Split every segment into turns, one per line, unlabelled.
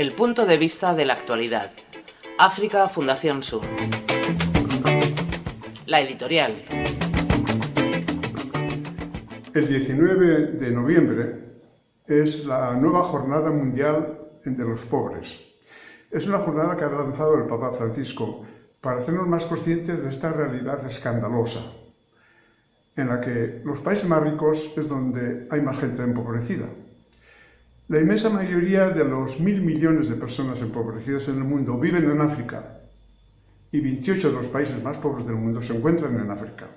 El punto de vista de la actualidad. África Fundación Sur. La editorial.
El 19 de noviembre es la nueva Jornada Mundial de los Pobres. Es una jornada que ha lanzado el Papa Francisco para hacernos más conscientes de esta realidad escandalosa, en la que los países más ricos es donde hay más gente empobrecida. La inmensa mayoría de los mil millones de personas empobrecidas en el mundo viven en África y 28 de los países más pobres del mundo se encuentran en África.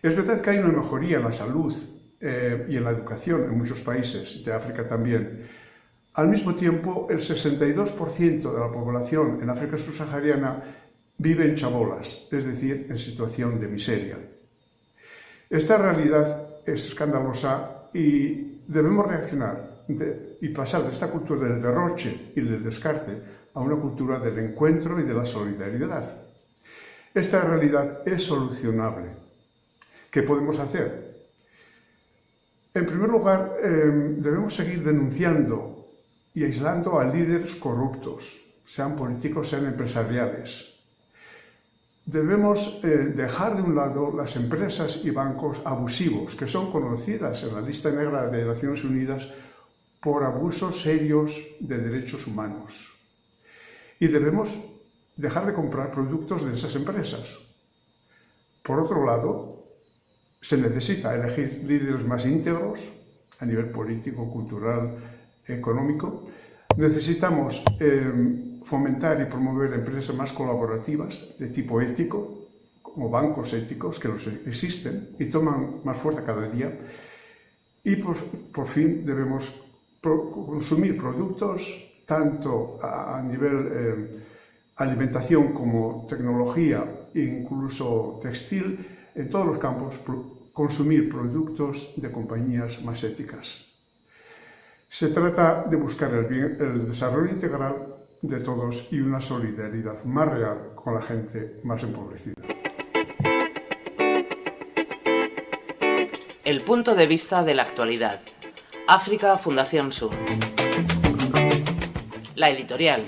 Es verdad que hay una mejoría en la salud eh, y en la educación en muchos países de África también. Al mismo tiempo, el 62% de la población en África subsahariana vive en chabolas, es decir, en situación de miseria. Esta realidad es escandalosa y debemos reaccionar y pasar de esta cultura del derroche y del descarte a una cultura del encuentro y de la solidaridad. Esta realidad es solucionable. ¿Qué podemos hacer? En primer lugar, em, debemos seguir denunciando y aislando a líderes corruptos, sean políticos, sean empresariales. Debemos eh, dejar de un lado las empresas y bancos abusivos, que son conocidas en la lista negra de Naciones Unidas por abusos serios de derechos humanos. Y debemos dejar de comprar productos de esas empresas. Por otro lado, se necesita elegir líderes más íntegros a nivel político, cultural, económico. Necesitamos eh, fomentar y promover empresas más colaborativas de tipo ético, como bancos éticos que los existen y toman más fuerza cada día. Y por fin debemos consumir productos tanto a, nivel eh, alimentación como tecnología incluso textil, en todos los campos consumir productos de compañías más éticas. Se trata de buscar el, bien, el desarrollo integral de todos y una solidaridad más real con la gente más empobrecida.
El punto de vista de la actualidad. África Fundación Sur. La editorial.